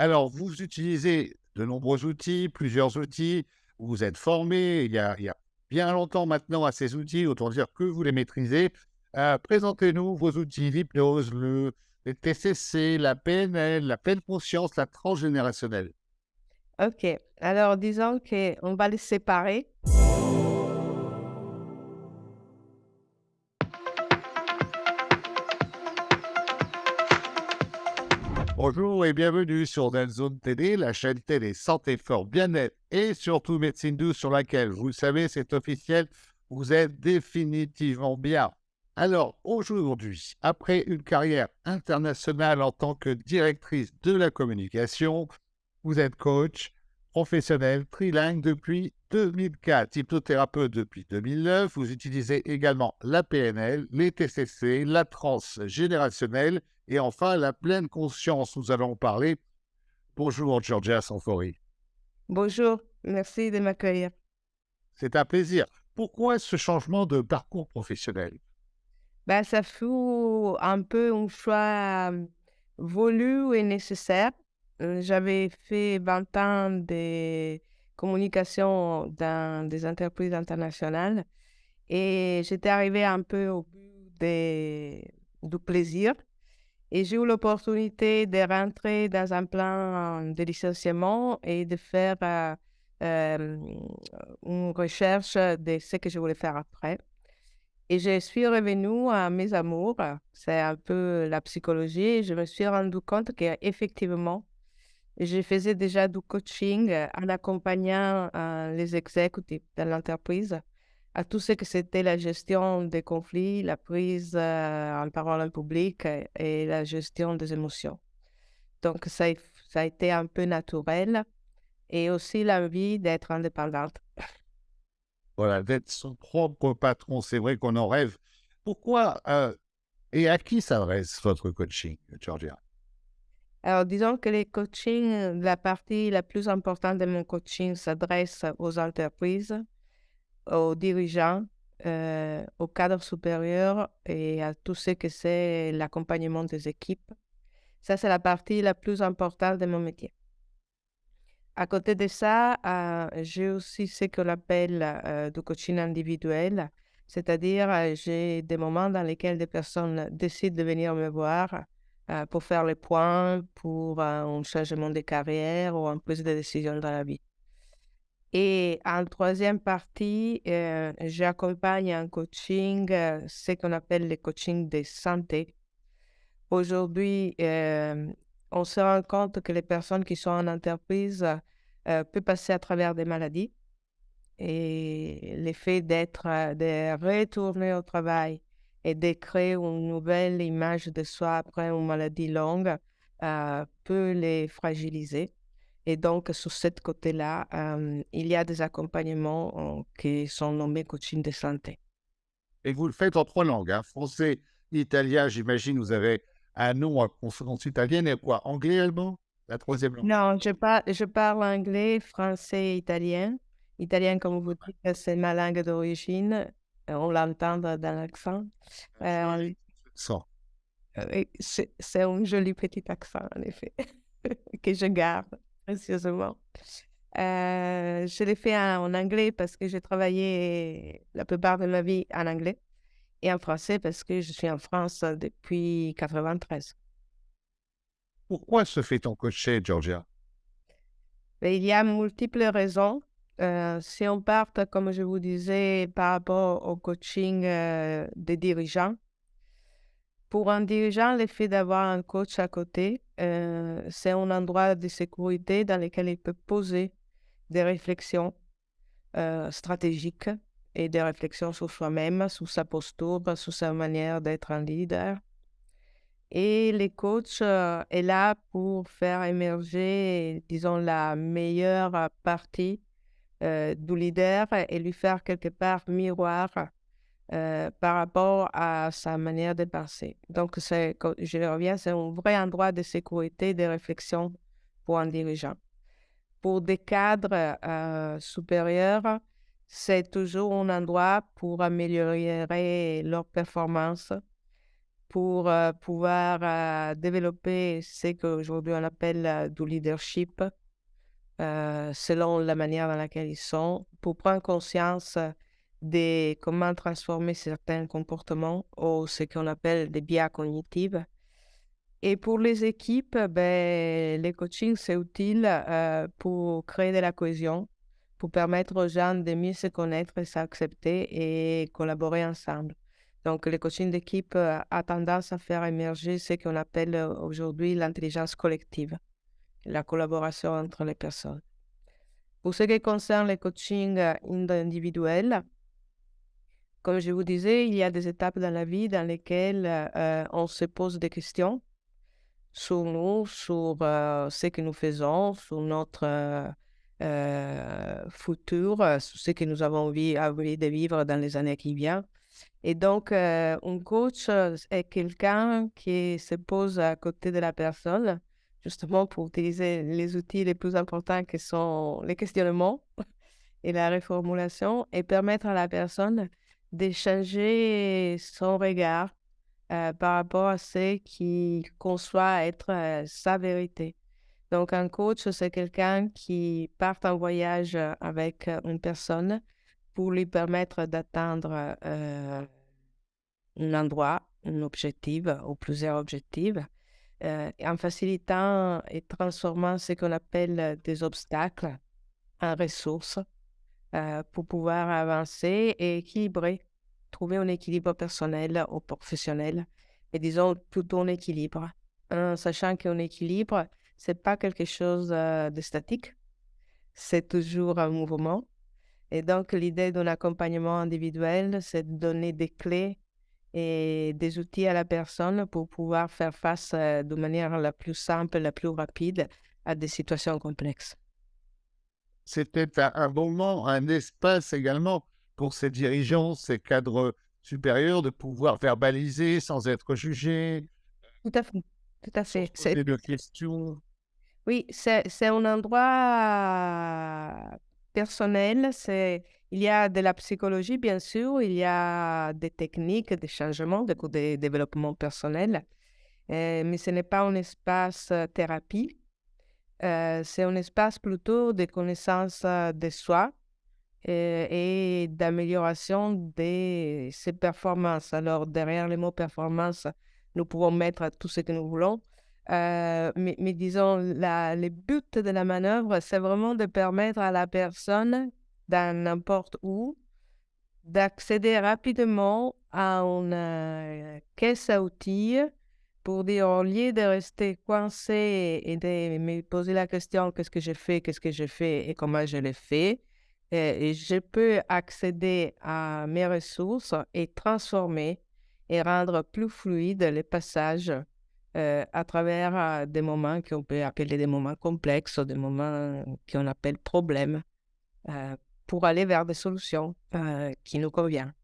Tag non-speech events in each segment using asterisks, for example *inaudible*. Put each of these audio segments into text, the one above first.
Alors, vous utilisez de nombreux outils, plusieurs outils, vous êtes formé il y a, bien longtemps maintenant à ces outils, autant dire que vous les maîtrisez. Euh, Présentez-nous vos outils, l'hypnose, le, les TCC, la PNL, la pleine conscience, la transgénérationnelle. OK. Alors, disons qu'on va les séparer. Bonjour et bienvenue sur Zone TD, la chaîne télé santé, fort, bien-être et surtout médecine douce sur laquelle, vous savez, c'est officiel, vous êtes définitivement bien. Alors aujourd'hui, après une carrière internationale en tant que directrice de la communication, vous êtes coach professionnel trilingue depuis 2004, hypnothérapeute depuis 2009. Vous utilisez également la PNL, les TCC, la transgénérationnelle et enfin la pleine conscience. Nous allons parler. Bonjour Georgia Sanfori. Bonjour, merci de m'accueillir. C'est un plaisir. Pourquoi ce changement de parcours professionnel? Ben, ça fut un peu un choix euh, voulu et nécessaire. Euh, J'avais fait 20 ans de communication dans des entreprises internationales et j'étais arrivée un peu au bout du plaisir. Et j'ai eu l'opportunité de rentrer dans un plan de licenciement et de faire euh, euh, une recherche de ce que je voulais faire après. Et je suis revenue à mes amours, c'est un peu la psychologie, je me suis rendu compte qu'effectivement, je faisais déjà du coaching euh, en accompagnant les exécutifs de l'entreprise à tout ce que c'était la gestion des conflits, la prise euh, en parole en public euh, et la gestion des émotions. Donc, ça, a- ça a été un peu naturel et aussi l'envie d'être indépendante. Voilà, d'être son propre patron, c'est vrai qu'on en rêve. Pourquoi euh, et à qui s'adresse votre coaching, Georgia? Alors, disons que les coachings, la partie la plus importante de mon coaching s'adresse aux entreprises, aux dirigeants, euh, aux cadres supérieurs et à tout ce que c'est l'accompagnement des équipes. Ça, c'est la partie la plus importante de mon métier. À côté de ça, euh, j'ai aussi ce qu'on appelle euh, du coaching individuel, c'est-à-dire j'ai des moments dans lesquels des personnes décident de venir me voir pour faire le point, pour un changement de carrière ou une prise de décision dans la vie. Et en troisième partie, euh, j'accompagne en coaching euh, ce qu'on appelle le coaching de santé. Aujourd'hui, euh, on se rend compte que les personnes qui sont en entreprise peuvent passer à travers des maladies et l'effet d'être, de retourner au travail et de créer une nouvelle image de soi après une maladie longue peut les fragiliser. Et donc, sur ce côté-là, euh, il y a des accompagnements euh, qui sont nommés coaching de santé. Et vous le faites en trois langues, hein, français, italien, j'imagine, vous avez un nom à consonance italienne et quoi Anglais, allemand La troisième langue? Non, je, par- je parle anglais, français et italien. Italien, comme vous dites, c'est ma langue d'origine. Euh, On l'entend dans l'accent. Euh, on- accent. euh, c'est un joli petit accent, en effet, *laughs* que je garde précieusement. Euh, je l'ai fait en, anglais parce que j'ai travaillé la plupart de ma vie en anglais et en français parce que je suis en France depuis 93. Pourquoi se fait-on coacher, Georgia Mais il y a multiples raisons. Euh, si on part, comme je vous disais, par rapport au coaching euh, des dirigeants, pour un dirigeant, le fait d'avoir un coach à côté, euh, c'est un endroit de sécurité dans lequel il peut poser des réflexions euh, stratégiques et des réflexions sur soi-même, sur sa posture, sur sa manière d'être un leader. Et les coachs euh, est là pour faire émerger, disons, la meilleure partie du leader et lui faire quelque part miroir euh, par rapport à sa manière de penser. Donc, je reviens, c'est un vrai endroit de sécurité, de réflexion pour un dirigeant. Pour des cadres euh, supérieurs, c'est toujours un endroit pour améliorer leur performance pour euh, pouvoir développer ce qu'aujourd'hui on appelle du leadership, selon la manière dans laquelle ils sont, pour prendre conscience de comment transformer certains comportements ou ce qu'on appelle des biais cognitifs. Et pour les équipes, ben, les coachings, c'est utile pour créer de la cohésion, pour permettre aux gens de mieux se connaître et s'accepter et collaborer ensemble. Donc, le coaching d'équipe euh, a tendance à faire émerger ce qu'on appelle euh, aujourd'hui l'intelligence collective, la collaboration entre les personnes. Pour ce qui concerne le coaching euh, individuel, comme je vous disais, il y a des étapes dans la vie dans lesquelles on se pose des questions sur nous, sur ce que nous faisons, sur notre futur, sur ce que nous avons envie, envie de vivre dans les années qui viennent. Et donc, euh, un coach euh, est quelqu'un qui se pose à côté de la personne, justement pour utiliser les outils les plus importants qui sont les questionnements et la reformulation et permettre à la personne de changer son regard euh, par rapport à ce qu'il conçoit être sa vérité. Donc, un coach, c'est quelqu'un qui part en voyage avec une personne pour lui permettre d'atteindre euh, un endroit, un objectif ou plusieurs objectifs, euh, en facilitant et transformant ce qu'on appelle des obstacles en ressources euh, pour pouvoir avancer et équilibrer, trouver un équilibre personnel ou professionnel, et disons plutôt un équilibre, en sachant qu'un équilibre, c'est pas quelque chose de statique, c'est toujours un mouvement et donc, l'idée d'un accompagnement individuel, c'est de donner des clés et des outils à la personne pour pouvoir faire face euh, de manière la plus simple, la plus rapide à des situations complexes. C'était un moment, un espace également pour ces dirigeants, ces cadres supérieurs de pouvoir verbaliser sans être jugés. Tout à fait. Tout à fait. C'est de questions. Oui, c'est un endroit personnel, c'est il y a de la psychologie, bien sûr, il y a des techniques de changement, de, de développement personnel, euh, mais ce n'est pas un espace euh, thérapie, c'est un espace plutôt de connaissance de soi et, et d'amélioration de ses performances. Alors, derrière le mot performance, nous pouvons mettre tout ce que nous voulons, euh, mais, disons, la, le but de la manœuvre, c'est vraiment de permettre à la personne, dans n'importe où, d'accéder rapidement à une caisse à outils pour dire, au lieu de rester coincé et de me poser la question qu'est-ce que j'ai fait, qu'est-ce que j'ai fait et comment je l'ai fait, et je peux accéder à mes ressources et transformer et rendre plus fluide les passages euh, à travers euh, des moments qu'on peut appeler des moments complexes des moments qu'on appelle problèmes euh, pour aller vers des solutions qui nous conviennent.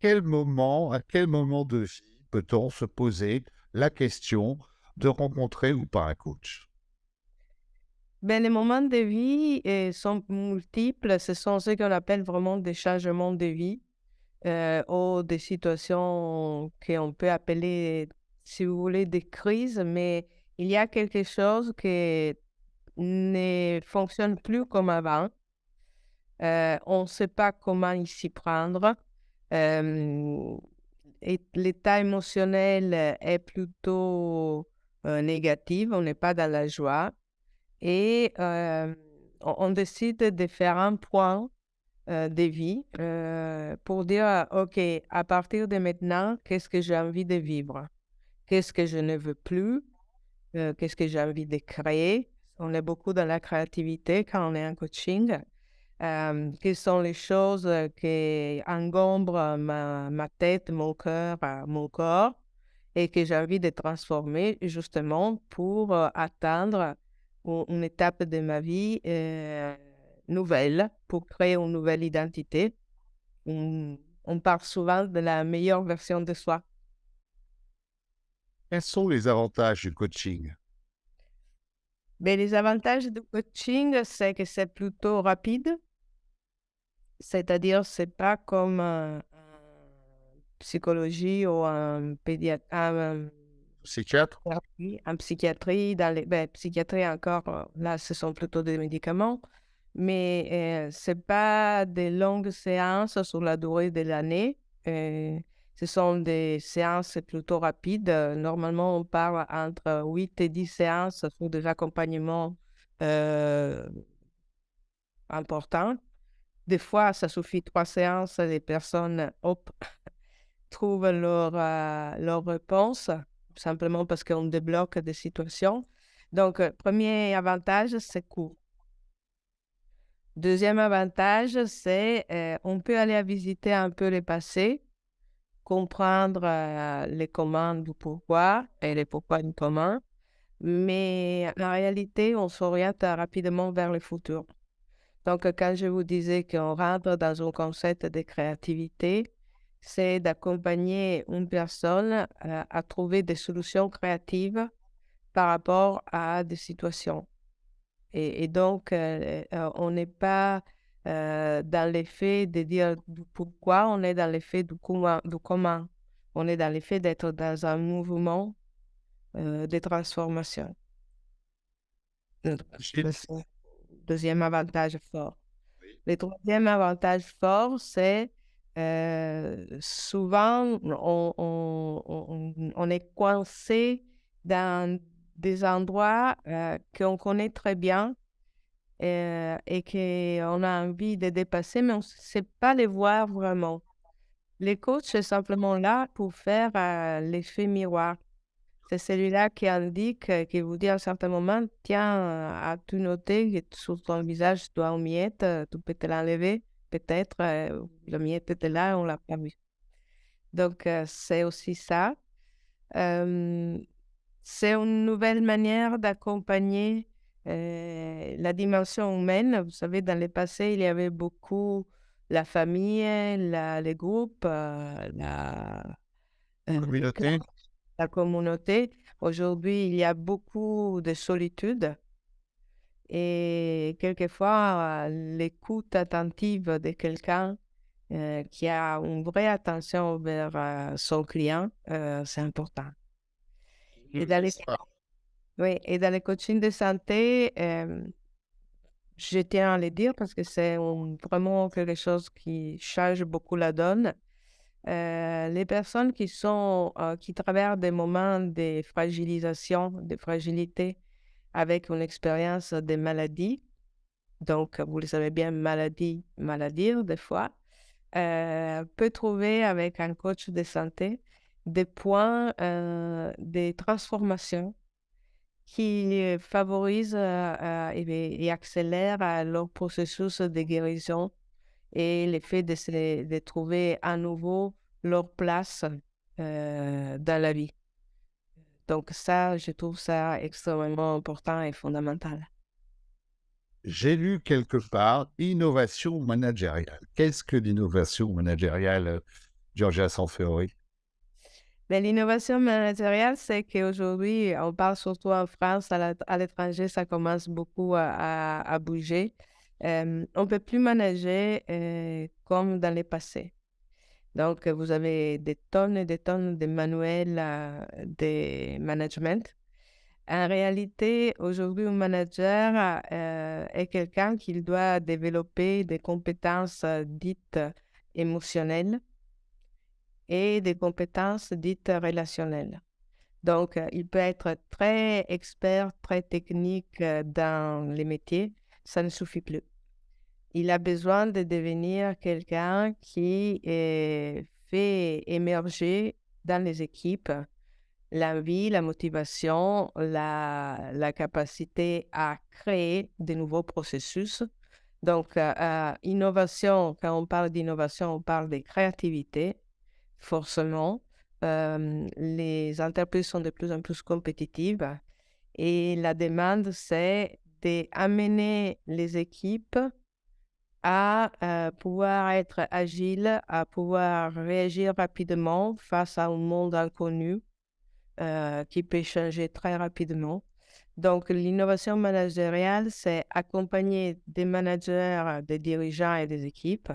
Quel moment, à quel moment de vie peut-on se poser la question de rencontrer ou pas un coach? Ben, les moments de vie sont multiples. Ce sont ce qu'on appelle vraiment des changements de vie ou des situations qu'on peut appeler si vous voulez, des crises, mais il y a quelque chose qui ne fonctionne plus comme avant. Euh, on ne sait pas comment s'y prendre. Euh, l'état émotionnel est plutôt euh, négatif, on n'est pas dans la joie. Et on, on, décide de faire un point de vie pour dire, OK, à partir de maintenant, qu'est-ce que j'ai envie de vivre? Qu'est-ce que je ne veux plus, euh, qu'est-ce que j'ai envie de créer? On est beaucoup dans la créativité quand on est en coaching. Euh, quelles sont les choses qui engombrent ma, ma tête, mon cœur, euh, mon corps et que j'ai envie de transformer justement pour atteindre une, étape de ma vie nouvelle, pour créer une nouvelle identité. on parle souvent de la meilleure version de soi. Quels sont les avantages du coaching? Ben, Les avantages du coaching, c'est que c'est plutôt rapide. C'est-à-dire, c'est pas comme un, psychologie ou en pédiatrie, en Psychiatre? en psychiatrie, dans les, ben, psychiatrie encore, euh, là, ce sont plutôt des médicaments, mais euh, c'est pas des longues séances sur la durée de l'année. euh, ce sont des séances plutôt rapides. Euh, Normalement, on parle entre 8 et 10 séances pour des accompagnements euh, importants. Des fois, ça suffit trois séances, les personnes, hop, *coughs* trouvent leur, euh, leur réponse, simplement parce qu'on débloque des situations. Donc, euh, premier avantage, c'est court. Deuxième avantage, c'est euh, on peut aller visiter un peu le passé, comprendre euh, les commandes du pourquoi et les pourquoi du comment, mais en réalité, on s'oriente rapidement vers le futur. Donc, quand je vous disais qu'on rentre dans un concept de créativité, c'est d'accompagner une personne euh, à trouver des solutions créatives par rapport à des situations. Et, et donc, euh, euh, on n'est pas euh, dans l'effet de dire du pourquoi, on est dans l'effet du comment, du comment. On est dans l'effet d'être dans un mouvement euh, de transformation. Euh, le Deuxième avantage fort. Oui. Le troisième avantage fort, c'est euh, souvent on, on- on- on est coincé dans des endroits euh, qu'on connaît très bien euh, et qu'on a envie de dépasser, mais on ne sait pas les voir vraiment. Les coachs, c'est simplement là pour faire euh, l'effet miroir. C'est celui-là qui indique, euh, qui vous dit à un certain moment, tiens, euh, as-tu noté que sur ton visage, tu as une miette, euh, tu peux te l'enlever, peut-être, euh, la miette était là, on l'a pas vue. Donc, c'est aussi ça. C'est une nouvelle manière d'accompagner la dimension humaine. Vous savez, dans le passé, il y avait beaucoup la famille, la, les groupes, la, Communauté? La communauté. Aujourd'hui, il y a beaucoup de solitude et quelquefois, euh, l'écoute attentive de quelqu'un euh, qui a une vraie attention vers euh, son client, euh, c'est important. Et dans les, N'est-ce pas? oui, et dans les coachings de santé, je tiens à le dire parce que c'est vraiment quelque chose qui change beaucoup la donne. Euh, les personnes qui sont, euh, qui traversent des moments de fragilisation, de fragilité avec une expérience de maladie, donc vous le savez bien, maladie, maladie des fois, euh, peut trouver avec un coach de santé des points de transformation qui favorisent et, et accélèrent leur processus de guérison et le fait de, se- de trouver à nouveau leur place euh, dans la vie. Donc ça, je trouve ça extrêmement important et fondamental. J'ai lu quelque part innovation managériale. Qu'est-ce que l'innovation managériale, Georgia Sanfiori? Mais l'innovation managériale, c'est qu'aujourd'hui, on parle surtout en France, à l'étranger, ça commence beaucoup à, à- à bouger. Euh, on ne peut plus manager euh, comme dans le passé. Donc, vous avez des tonnes et des tonnes de manuels euh, de management. En réalité, aujourd'hui, un manager est quelqu'un qui doit développer des compétences dites émotionnelles et des compétences dites relationnelles. Donc, il peut être très expert, très technique dans les métiers, ça ne suffit plus. Il a besoin de devenir quelqu'un qui euh, fait émerger dans les équipes l'envie, la motivation, la, capacité à créer de nouveaux processus. Donc, euh, euh, innovation, quand on parle d'innovation, on parle de créativité, forcément. Les entreprises sont de plus en plus compétitives et la demande, c'est d'amener les équipes à euh, pouvoir être agiles, à pouvoir réagir rapidement face à un monde inconnu euh, qui peut changer très rapidement. Donc, l'innovation managériale, c'est accompagner des managers, des dirigeants et des équipes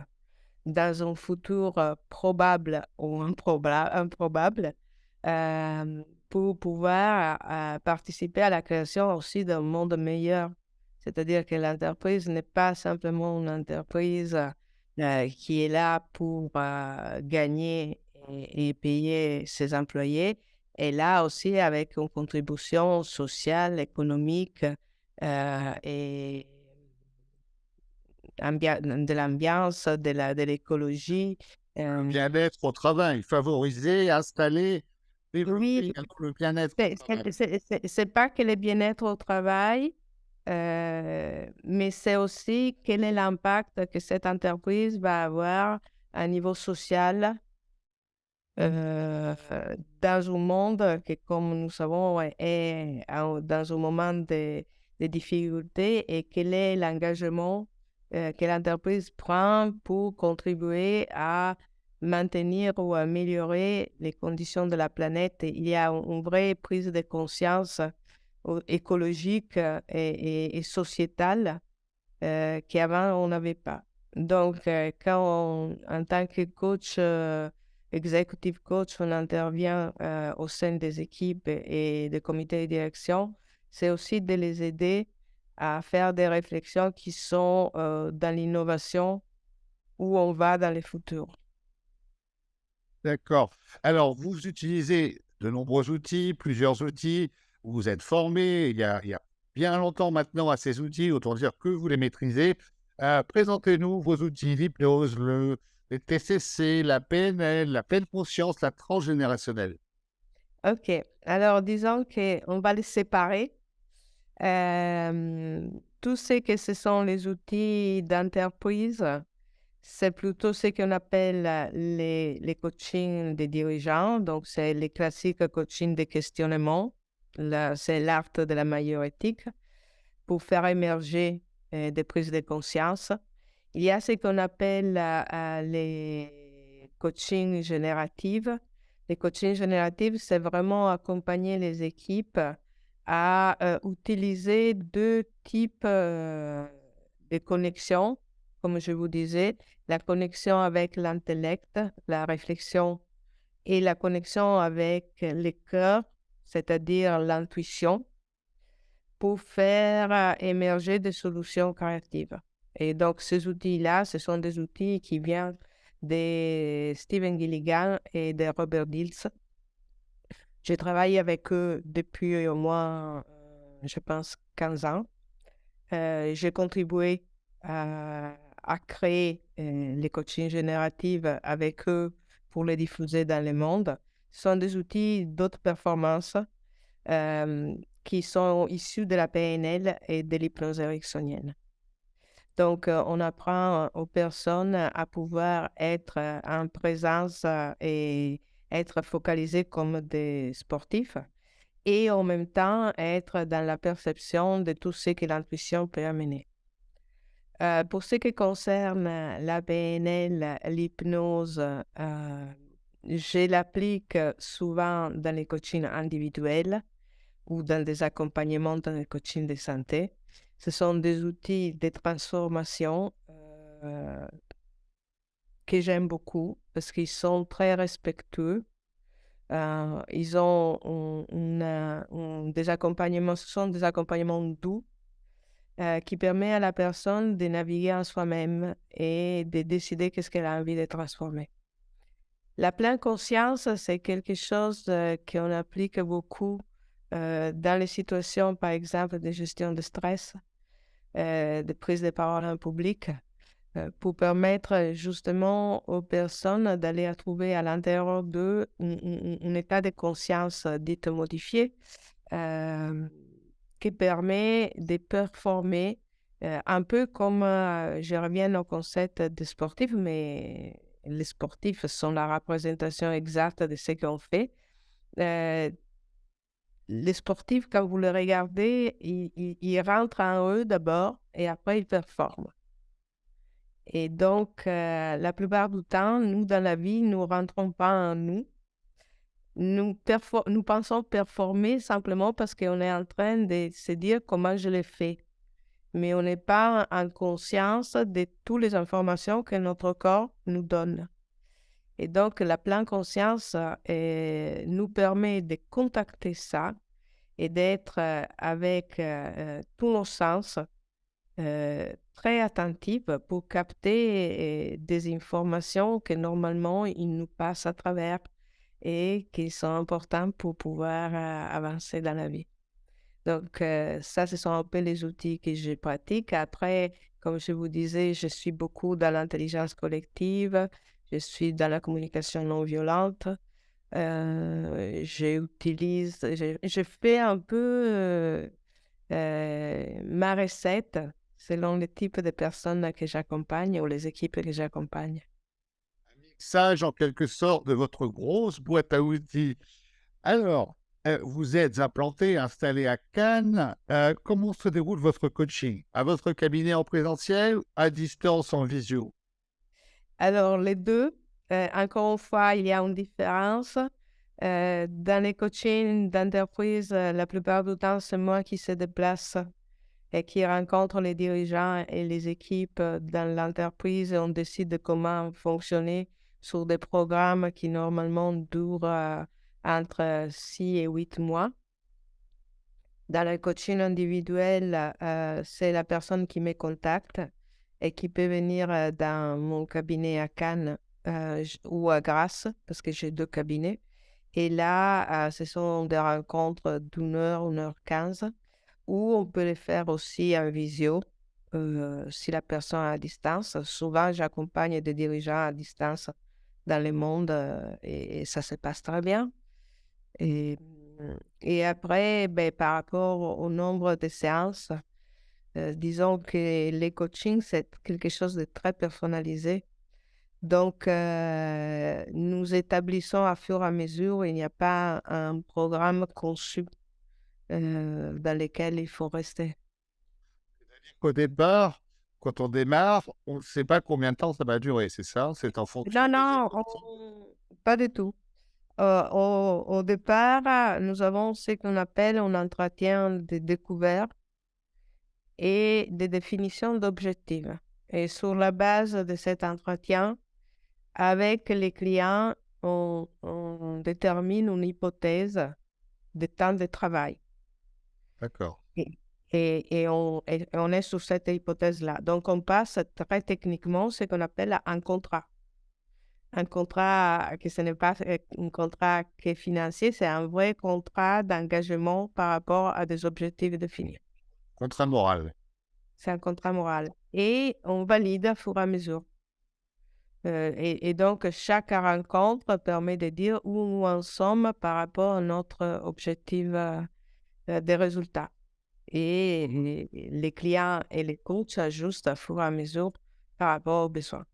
dans un futur euh, probable ou improbable, pour pouvoir participer à la création aussi d'un monde meilleur. C'est-à-dire que l'entreprise n'est pas simplement une entreprise qui est là pour gagner et, payer ses employés, et là aussi avec une contribution sociale, économique et de l'ambiance, de l'écologie. Le bien-être au travail, favoriser, installer, oui, le bien-être. C'est pas que le bien-être au travail, euh, mais c'est aussi quel est l'impact que cette entreprise va avoir à niveau social euh, dans un monde qui, comme nous savons, est dans un moment de, de difficultés et quel est l'engagement euh, que l'entreprise prend pour contribuer à maintenir ou améliorer les conditions de la planète? Il y a une vraie prise de conscience écologique euh, et, et, sociétale qu'avant on n'avait pas. Donc, quand en tant que coach, executive coach, on intervient au sein des équipes et des comités de direction, c'est aussi de les aider à faire des réflexions qui sont euh, dans l'innovation où on va dans le futur. D'accord. Alors, vous utilisez de nombreux outils, plusieurs outils, vous êtes formé il y a, bien longtemps maintenant à ces outils, autant dire que vous les maîtrisez. Euh, présentez-nous vos outils, l'hypnose, le, TCC, la PNL, la pleine conscience, la transgénérationnelle. OK. Alors, disons qu'on va les séparer tout ce que ce sont les outils d'entreprise, c'est plutôt ce qu'on appelle les, les coachings des dirigeants. Donc, c'est les classiques coaching de questionnement. C'est l'art de la meilleure éthique pour faire émerger des prises de conscience. Il y a ce qu'on appelle les coachings génératifs. Les coachings génératifs, c'est vraiment accompagner les équipes à euh, utiliser deux types euh, de connexions, comme je vous disais, la connexion avec l'intellect, la réflexion, et la connexion avec le cœur, c'est-à-dire l'intuition, pour faire euh, émerger des solutions créatives. Et donc, ces outils-là, ce sont des outils qui viennent de Stephen Gilligan et de Robert Dills. J'ai travaillé avec eux depuis au moins, euh, je pense, 15 ans. Euh, j'ai contribué à, créer les coachings génératifs avec eux pour les diffuser dans le monde. Sont des outils d'autres performances qui sont issus de la PNL et de l'hypnose ericksonienne. Donc, on apprend aux personnes à pouvoir être en présence et être focalisé comme des sportifs et en même temps être dans la perception de tout ce que l'intuition peut amener. Euh, pour ce qui concerne la PNL, l'hypnose, euh, je l'applique souvent dans les coachings individuels ou dans des accompagnements dans les coachings de santé. Ce sont des outils de transformation euh, que j'aime beaucoup parce qu'ils sont très respectueux. Euh, ils ont des accompagnements, ce sont des accompagnements doux euh, qui permettent à la personne de naviguer en soi-même et de décider qu'est-ce qu'elle a envie de transformer. La pleine conscience, c'est quelque chose euh, qu'on applique beaucoup dans les situations, par exemple, de gestion de stress, de prise de parole en public. Euh, pour permettre justement aux personnes d'aller trouver à l'intérieur d'eux un, état de conscience dit modifié euh, qui permet de performer euh, un peu comme, je reviens au concept des sportifs, mais les sportifs sont la représentation exacte de ce qu'on fait. les sportifs, quand vous les regardez, ils rentrent en eux d'abord et après ils performent. Et donc, euh, la plupart du temps, nous, dans la vie, nous ne rentrons pas en nous. Nous, nous pensons performer simplement parce qu'on est en train de se dire comment je l'ai fait. Mais on n'est pas en conscience de toutes les informations que notre corps nous donne. Et donc, la pleine conscience euh, nous permet de contacter ça et d'être euh, avec euh, tous nos sens très attentifs pour capter des informations que normalement ils nous passent à travers et qui sont importantes pour pouvoir avancer dans la vie. Donc, ça, ce sont un peu les outils que je pratique. Après, comme je vous disais, je suis beaucoup dans l'intelligence collective, je suis dans la communication non violente. j'utilise, je, fais un peu ma recette selon le type de personnes que j'accompagne ou les équipes que j'accompagne. Un mixage en quelque sorte de votre grosse boîte à outils. Alors, euh, vous êtes implanté, installé à Cannes. Euh, comment se déroule votre coaching? À votre cabinet en présentiel, à distance, en visio? Alors, les deux. Euh, encore une fois, il y a une différence. dans les coachings d'entreprise, la plupart du temps, c'est moi qui se déplace et qui rencontre les dirigeants et les équipes dans l'entreprise on décide de comment fonctionner sur des programmes qui normalement durent entre 6 et 8 mois. Dans le coaching individuel, euh, c'est la personne qui me contacte et qui peut venir euh, dans mon cabinet à Cannes euh, ou à Grasse, parce que j'ai deux cabinets. Et là, ce sont des rencontres d'une heure, une heure quinze, ou on peut les faire aussi en visio, si la personne est à distance. Souvent, j'accompagne des dirigeants à distance dans le monde et ça se passe très bien. Et, mmh, et après, ben, par rapport au nombre de séances, euh, disons que les coachings, c'est quelque chose de très personnalisé. Donc, euh, nous établissons à fur et à mesure, il n'y a pas un programme conçu euh, dans lequel il faut rester. Au départ, quand on démarre, on ne sait pas combien de temps ça va durer, c'est ça? C'est en fonction. Non, non, pas du tout. Euh, au, départ, nous avons ce qu'on appelle un entretien de découverte et de définition d'objectifs. Et sur la base de cet entretien, avec les clients, on, détermine une hypothèse de temps de travail. D'accord. Et, on, et, on, est sur cette hypothèse-là. Donc, on passe très techniquement ce qu'on appelle un contrat un contrat que ce n'est pas un contrat qui est financier, c'est un vrai contrat d'engagement par rapport à des objectifs définis. Contrat moral. C'est un contrat moral. Et on valide au fur et à mesure. Euh, et, donc, chaque rencontre permet de dire où nous en sommes par rapport à notre objectif euh, des résultats. Et les, les, clients et les coachs s'ajustent au fur et à mesure par rapport aux besoins.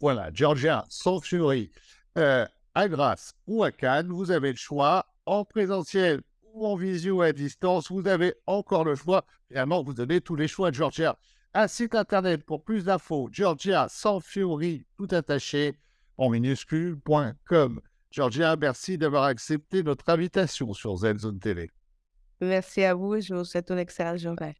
Voilà, Georgia, sans furie, euh, à Grasse ou à Cannes, vous avez le choix en présentiel ou en visio à distance. Vous avez encore le choix. Finalement, vous donnez tous les choix, Georgia. Un site internet pour plus d'infos, Georgia sans furie, tout attaché en minuscule.com. Georgia, merci d'avoir accepté notre invitation sur Zone Télé. Merci à vous et je vous souhaite une excellente journée.